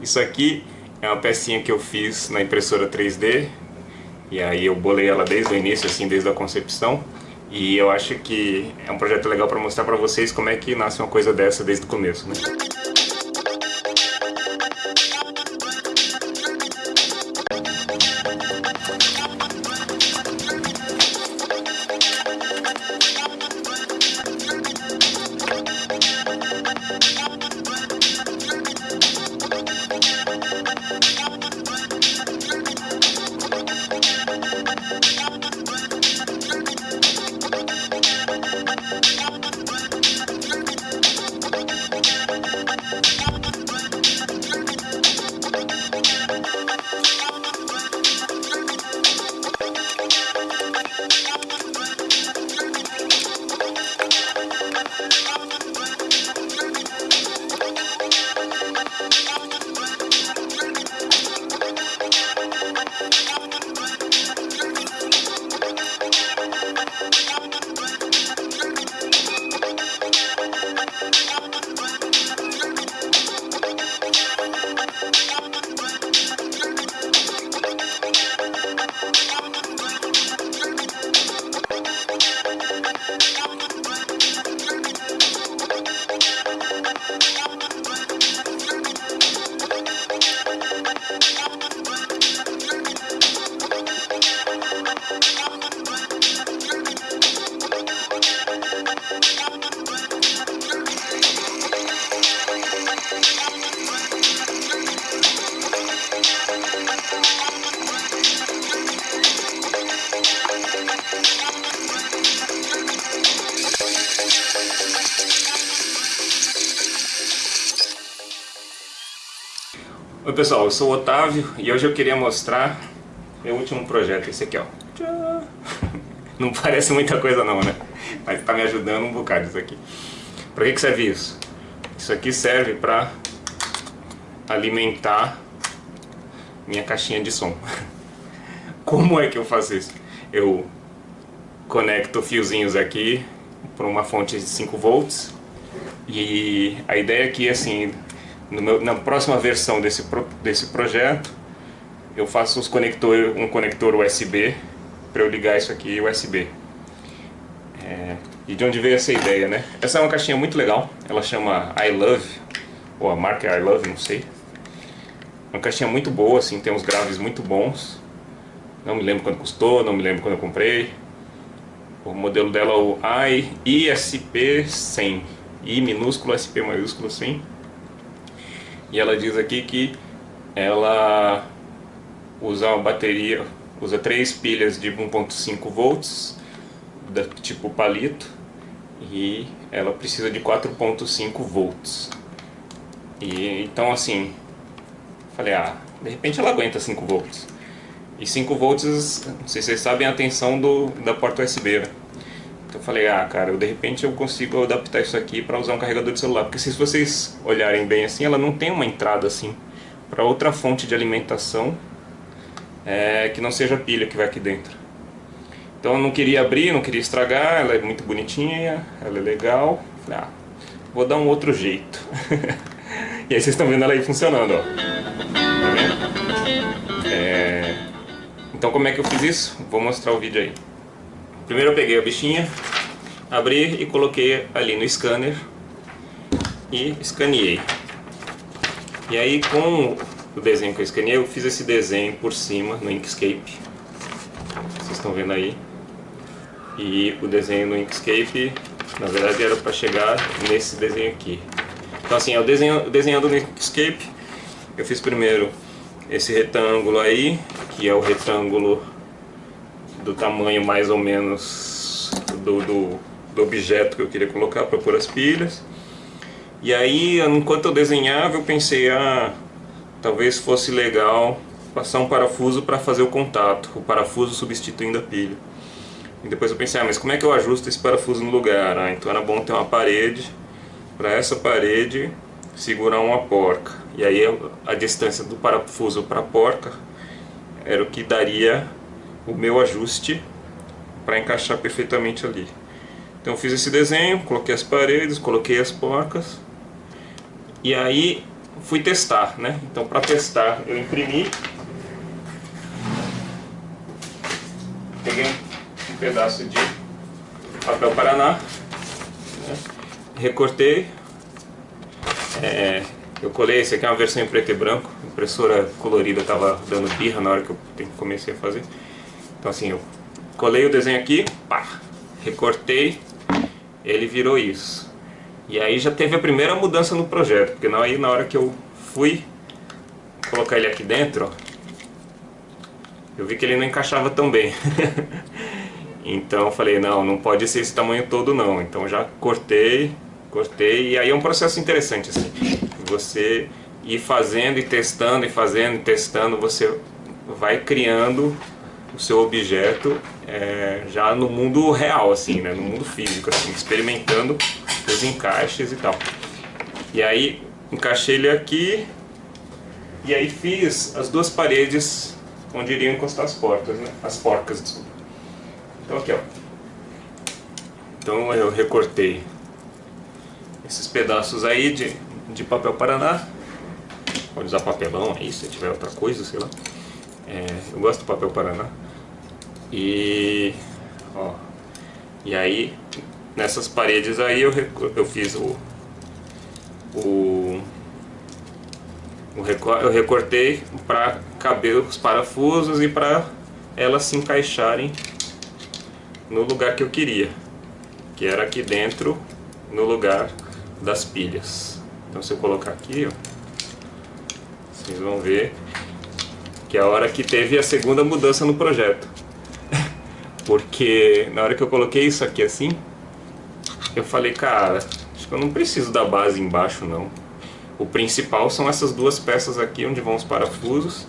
Isso aqui é uma pecinha que eu fiz na impressora 3D e aí eu bolei ela desde o início, assim, desde a concepção e eu acho que é um projeto legal para mostrar para vocês como é que nasce uma coisa dessa desde o começo, né? Oi pessoal, eu sou o Otávio e hoje eu queria mostrar meu último projeto, esse aqui ó. Não parece muita coisa não, né? Mas tá me ajudando um bocado isso aqui. Pra que, que serve isso? Isso aqui serve pra alimentar minha caixinha de som. Como é que eu faço isso? Eu conecto fiozinhos aqui por uma fonte de 5 volts e a ideia aqui é assim, meu, na próxima versão desse, pro, desse projeto, eu faço os conector, um conector USB para eu ligar isso aqui USB. É, e de onde veio essa ideia, né? Essa é uma caixinha muito legal, ela chama I Love, ou a marca I Love, não sei. Uma caixinha muito boa, assim, tem uns graves muito bons. Não me lembro quando custou, não me lembro quando eu comprei. O modelo dela é o I ISP 100, I minúsculo, SP maiúsculo 100. E ela diz aqui que ela usa uma bateria, usa três pilhas de 1.5 volts, da tipo palito, e ela precisa de 4.5 volts. E então assim, falei, ah, de repente ela aguenta 5 volts. E 5 volts, não sei se vocês sabem a tensão do, da porta USB, né? Falei, ah, cara, eu, de repente eu consigo adaptar isso aqui para usar um carregador de celular. Porque se vocês olharem bem assim, ela não tem uma entrada assim para outra fonte de alimentação é, que não seja a pilha que vai aqui dentro. Então eu não queria abrir, não queria estragar, ela é muito bonitinha, ela é legal. Falei, ah, vou dar um outro jeito. e aí vocês estão vendo ela aí funcionando, ó. Tá vendo? É... Então como é que eu fiz isso? Vou mostrar o vídeo aí. Primeiro eu peguei a bichinha, abri e coloquei ali no scanner e escaneei. E aí com o desenho que eu escaneei, eu fiz esse desenho por cima no Inkscape. Vocês estão vendo aí. E o desenho no Inkscape, na verdade era para chegar nesse desenho aqui. Então assim, eu desenho, desenhando no Inkscape, eu fiz primeiro esse retângulo aí, que é o retângulo do tamanho mais ou menos do, do, objeto que eu queria colocar para pôr as pilhas. E aí, enquanto eu desenhava, eu pensei, ah, talvez fosse legal passar um parafuso para fazer o contato, o parafuso substituindo a pilha. E depois eu pensei, ah, mas como é que eu ajusto esse parafuso no lugar? Ah, então era bom ter uma parede, para essa parede segurar uma porca. E aí a distância do parafuso para a porca era o que daria o meu ajuste para encaixar perfeitamente ali. Então fiz esse desenho, coloquei as paredes, coloquei as porcas e aí fui testar, né? Então para testar eu imprimi, peguei um pedaço de papel Paraná, né? recortei, é, eu colei, esse aqui é uma versão em preto e branco, a impressora colorida estava dando birra na hora que eu comecei a fazer. Então assim, eu colei o desenho aqui, pá, recortei, ele virou isso. E aí já teve a primeira mudança no projeto, porque aí na hora que eu fui colocar ele aqui dentro, eu vi que ele não encaixava tão bem. então eu falei, não, não pode ser esse tamanho todo não. Então já cortei, cortei, e aí é um processo interessante assim. Você ir fazendo e testando e fazendo e testando, você vai criando o seu objeto é, já no mundo real, assim, né? no mundo físico, assim, experimentando os encaixes e tal. E aí encaixei ele aqui e aí fiz as duas paredes onde iriam encostar as portas, né? As porcas, desculpa. Então aqui, ó. Então eu recortei esses pedaços aí de, de papel Paraná. Pode usar papelão aí, se tiver outra coisa, sei lá. É, eu gosto do papel Paraná. E, ó, e aí, nessas paredes aí eu, eu fiz o, o, o eu recortei para caber os parafusos e para elas se encaixarem no lugar que eu queria, que era aqui dentro, no lugar das pilhas. Então se eu colocar aqui, ó, vocês vão ver que é a hora que teve a segunda mudança no projeto. Porque na hora que eu coloquei isso aqui assim, eu falei, cara, acho que eu não preciso da base embaixo não. O principal são essas duas peças aqui onde vão os parafusos.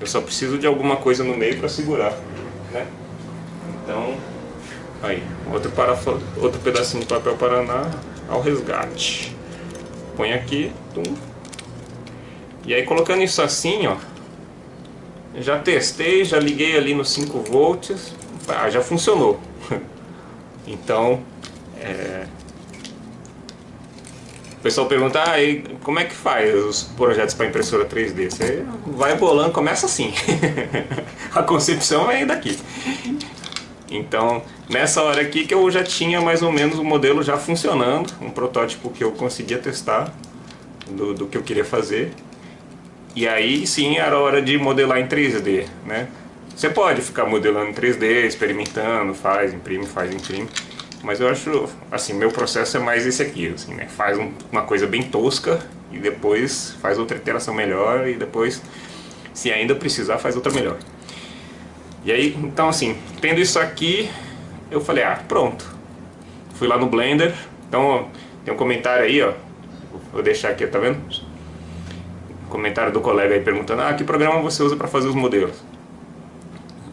Eu só preciso de alguma coisa no meio para segurar, né? Então, aí, outro, outro pedacinho de papel Paraná ao resgate. Põe aqui, tum. E aí colocando isso assim, ó, já testei, já liguei ali no 5 volts, ah, já funcionou. então, é... o pessoal pergunta, ah, como é que faz os projetos para impressora 3D? Você vai bolando, começa assim. a concepção vem daqui. Então, nessa hora aqui que eu já tinha mais ou menos o modelo já funcionando, um protótipo que eu conseguia testar do, do que eu queria fazer. E aí sim era hora de modelar em 3D, né? Você pode ficar modelando em 3D, experimentando, faz, imprime, faz, imprime. Mas eu acho, assim, meu processo é mais esse aqui, assim, né? Faz um, uma coisa bem tosca e depois faz outra iteração melhor e depois, se ainda precisar, faz outra melhor. E aí, então assim, tendo isso aqui, eu falei, ah, pronto. Fui lá no Blender, então tem um comentário aí, ó. Vou deixar aqui, tá vendo? Comentário do colega aí perguntando ah, que programa você usa para fazer os modelos.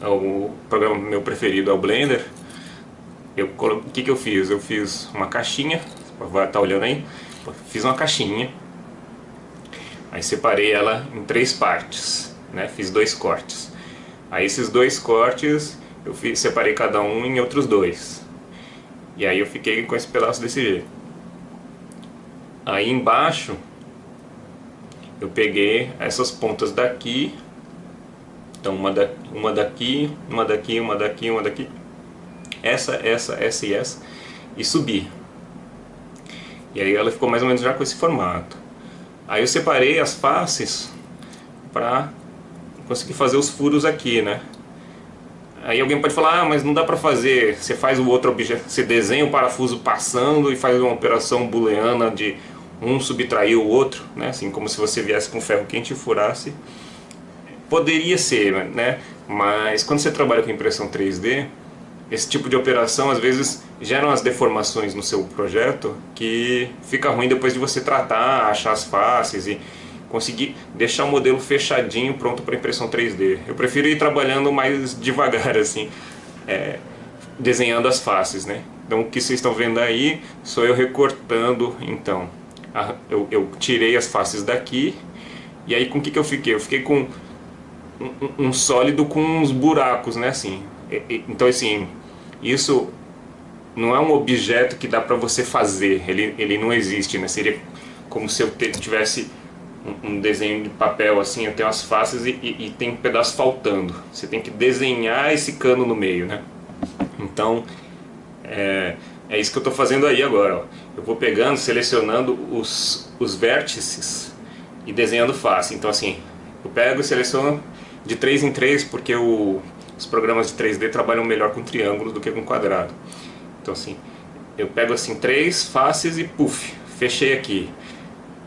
É o programa meu preferido é o Blender. Eu, o que, que eu fiz? Eu fiz uma caixinha, vai estar tá olhando aí, fiz uma caixinha, aí separei ela em três partes, né? fiz dois cortes. Aí esses dois cortes eu fiz, separei cada um em outros dois. E aí eu fiquei com esse pedaço desse jeito. Aí embaixo eu peguei essas pontas daqui, então uma, da, uma daqui, uma daqui, uma daqui, uma daqui, essa, essa, essa e essa, e subi. E aí ela ficou mais ou menos já com esse formato. Aí eu separei as faces para conseguir fazer os furos aqui, né? Aí alguém pode falar, ah, mas não dá para fazer, você faz o outro objeto, você desenha o parafuso passando e faz uma operação booleana de um subtrair o outro, né? assim como se você viesse com ferro quente e furasse. Poderia ser, né? mas quando você trabalha com impressão 3D, esse tipo de operação às vezes geram as deformações no seu projeto que fica ruim depois de você tratar, achar as faces e conseguir deixar o modelo fechadinho, pronto para impressão 3D. Eu prefiro ir trabalhando mais devagar, assim, é, desenhando as faces, né? Então o que vocês estão vendo aí sou eu recortando, então, eu, eu, tirei as faces daqui e aí com o que, que eu fiquei? Eu fiquei com um, um sólido com uns buracos, né, assim. então, assim, isso não é um objeto que dá para você fazer, ele, ele não existe, né? Seria como se eu tivesse um desenho de papel assim, eu tenho as faces e, e, e, tem um pedaço faltando. Você tem que desenhar esse cano no meio, né? Então, é, é isso que eu estou fazendo aí agora. Ó. Eu vou pegando, selecionando os, os vértices e desenhando face. Então assim, eu pego e seleciono de 3 em 3 porque o, os programas de 3D trabalham melhor com triângulos do que com quadrado. Então assim, eu pego assim três faces e puff, fechei aqui.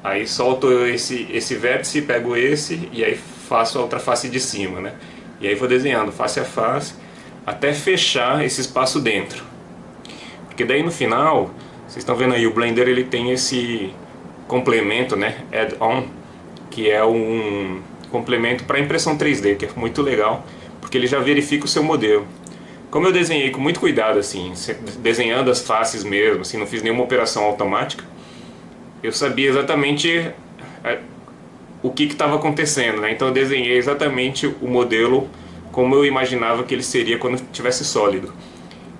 Aí solto esse, esse vértice, pego esse e aí faço a outra face de cima, né? E aí vou desenhando face a face até fechar esse espaço dentro. Porque daí no final, vocês estão vendo aí, o Blender ele tem esse complemento, né? Add-on, que é um complemento para impressão 3D, que é muito legal, porque ele já verifica o seu modelo. Como eu desenhei com muito cuidado, assim, desenhando as faces mesmo, assim, não fiz nenhuma operação automática, eu sabia exatamente é, o que estava acontecendo, né? Então eu desenhei exatamente o modelo como eu imaginava que ele seria quando estivesse sólido.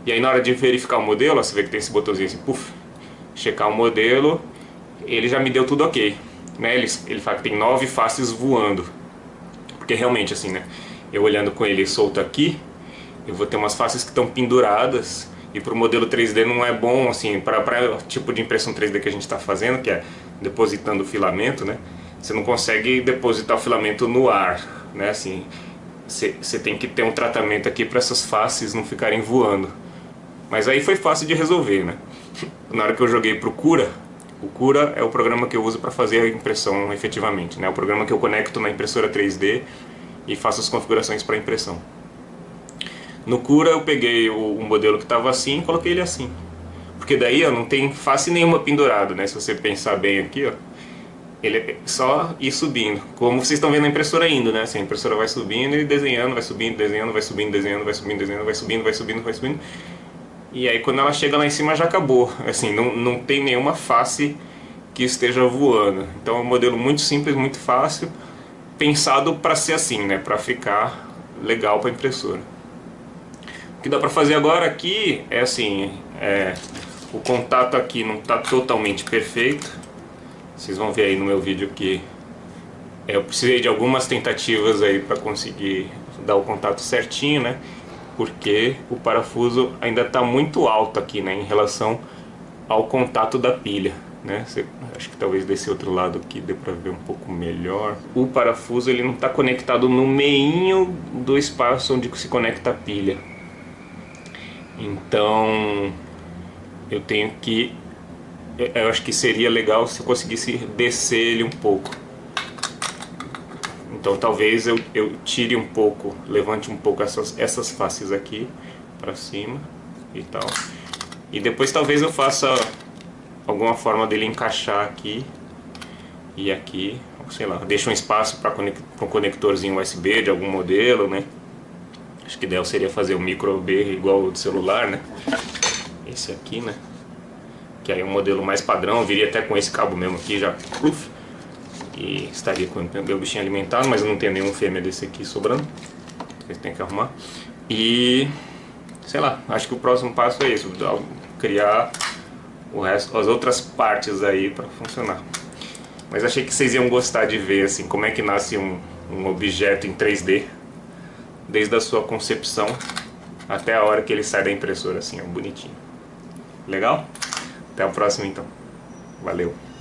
E aí na hora de verificar o modelo, ó, você vê que tem esse botãozinho assim, puff, checar o modelo, ele já me deu tudo ok. Né? Ele, ele fala que tem nove faces voando. Porque realmente assim, né? Eu olhando com ele solto aqui, eu vou ter umas faces que estão penduradas e para o modelo 3D não é bom, assim, para o tipo de impressão 3D que a gente está fazendo, que é depositando o filamento, né? Você não consegue depositar o filamento no ar, né? Assim, você tem que ter um tratamento aqui para essas faces não ficarem voando. Mas aí foi fácil de resolver, né? Na hora que eu joguei pro Cura, o Cura é o programa que eu uso para fazer a impressão efetivamente, né? O programa que eu conecto na impressora 3D e faço as configurações para impressão. No Cura eu peguei o, o modelo que estava assim e coloquei ele assim. Porque daí ó, não tem face nenhuma pendurado, né? Se você pensar bem aqui, ó. Ele é só ir subindo. Como vocês estão vendo a impressora indo, né? Assim, a impressora vai subindo e desenhando, vai subindo, desenhando, vai subindo, desenhando, vai subindo, desenhando, vai subindo, vai subindo, vai subindo. E aí quando ela chega lá em cima já acabou. Assim, não, não tem nenhuma face que esteja voando. Então é um modelo muito simples, muito fácil, pensado para ser assim, né? Para ficar legal para a impressora. O que dá para fazer agora aqui é assim, é, o contato aqui não está totalmente perfeito. Vocês vão ver aí no meu vídeo que eu precisei de algumas tentativas aí para conseguir dar o contato certinho, né? Porque o parafuso ainda está muito alto aqui, né? Em relação ao contato da pilha, né? Você, acho que talvez desse outro lado aqui dê para ver um pouco melhor. O parafuso ele não está conectado no meinho do espaço onde se conecta a pilha. Então eu tenho que eu acho que seria legal se eu conseguisse descer ele um pouco então talvez eu, eu tire um pouco levante um pouco essas, essas faces aqui para cima e tal e depois talvez eu faça alguma forma dele encaixar aqui e aqui sei lá, deixa um espaço para um conectorzinho USB de algum modelo né Acho que ideal seria fazer um micro B igual o do celular, né? Esse aqui, né? Que aí é um modelo mais padrão, viria até com esse cabo mesmo aqui já. Uf, e estaria com o meu bichinho alimentado, mas eu não tenho nenhum fêmea desse aqui sobrando. Vocês tem que arrumar. E, sei lá, acho que o próximo passo é isso, criar o resto, as outras partes aí para funcionar. Mas achei que vocês iam gostar de ver assim como é que nasce um, um objeto em 3D desde a sua concepção até a hora que ele sai da impressora, assim, é bonitinho. Legal? Até a próxima então. Valeu!